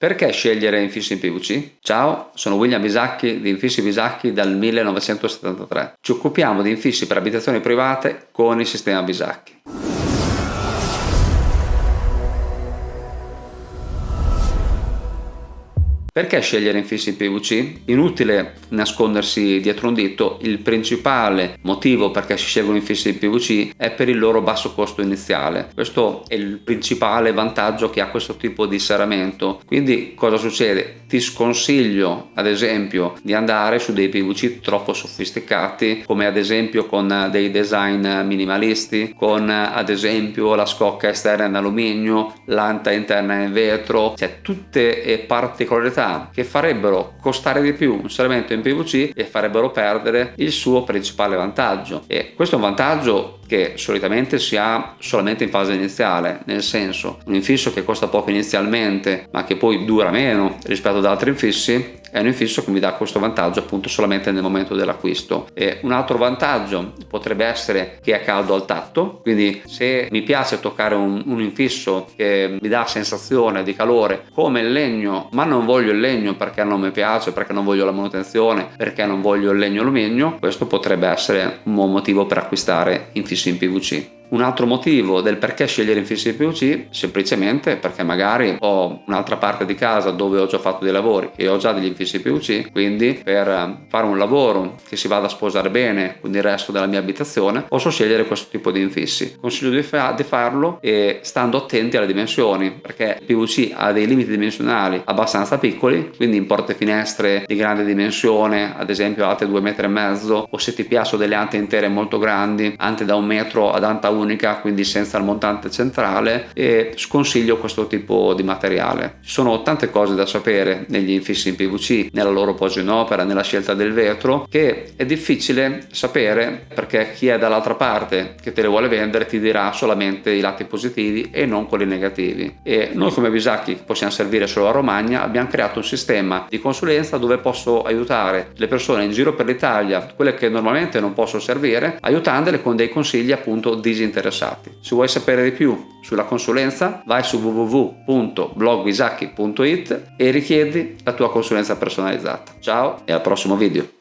Perché scegliere infissi in PVC? Ciao, sono William Bisacchi di Infissi Bisacchi dal 1973. Ci occupiamo di infissi per abitazioni private con il sistema Bisacchi. Perché scegliere infissi in PVC? Inutile nascondersi dietro un dito, il principale motivo perché si scelgono infissi in PVC è per il loro basso costo iniziale. Questo è il principale vantaggio che ha questo tipo di serramento. Quindi cosa succede? Ti sconsiglio ad esempio di andare su dei PVC troppo sofisticati come ad esempio con dei design minimalisti, con ad esempio la scocca esterna in alluminio, l'anta interna in vetro, cioè tutte particolarità che farebbero costare di più un serramento in PVC e farebbero perdere il suo principale vantaggio. E questo è un vantaggio che solitamente si ha solamente in fase iniziale, nel senso un infisso che costa poco inizialmente ma che poi dura meno rispetto ad altri infissi è un infisso che mi dà questo vantaggio appunto solamente nel momento dell'acquisto. E un altro vantaggio potrebbe essere che è caldo al tatto quindi se mi piace toccare un, un infisso che mi dà sensazione di calore come il legno ma non voglio il legno perché non mi piace perché non voglio la manutenzione perché non voglio il legno alluminio questo potrebbe essere un buon motivo per acquistare infissi in PVC un altro motivo del perché scegliere infissi di PVC semplicemente perché magari ho un'altra parte di casa dove ho già fatto dei lavori e ho già degli infissi PVC quindi per eh, fare un lavoro che si vada a sposare bene con il resto della mia abitazione posso scegliere questo tipo di infissi. Consiglio di, fa di farlo e stando attenti alle dimensioni perché il PVC ha dei limiti dimensionali abbastanza piccoli quindi in porte finestre di grande dimensione ad esempio alte 2 metri e mezzo o se ti piacciono delle ante intere molto grandi ante da un metro ad anta 1 unica quindi senza il montante centrale e sconsiglio questo tipo di materiale. Ci sono tante cose da sapere negli infissi in PVC nella loro posa in opera nella scelta del vetro che è difficile sapere perché chi è dall'altra parte che te le vuole vendere ti dirà solamente i lati positivi e non quelli negativi. E noi come Bisacchi possiamo servire solo a Romagna abbiamo creato un sistema di consulenza dove posso aiutare le persone in giro per l'Italia quelle che normalmente non posso servire aiutandole con dei consigli appunto disinteressati interessati. Se vuoi sapere di più sulla consulenza vai su www.blogvisacchi.it e richiedi la tua consulenza personalizzata. Ciao e al prossimo video!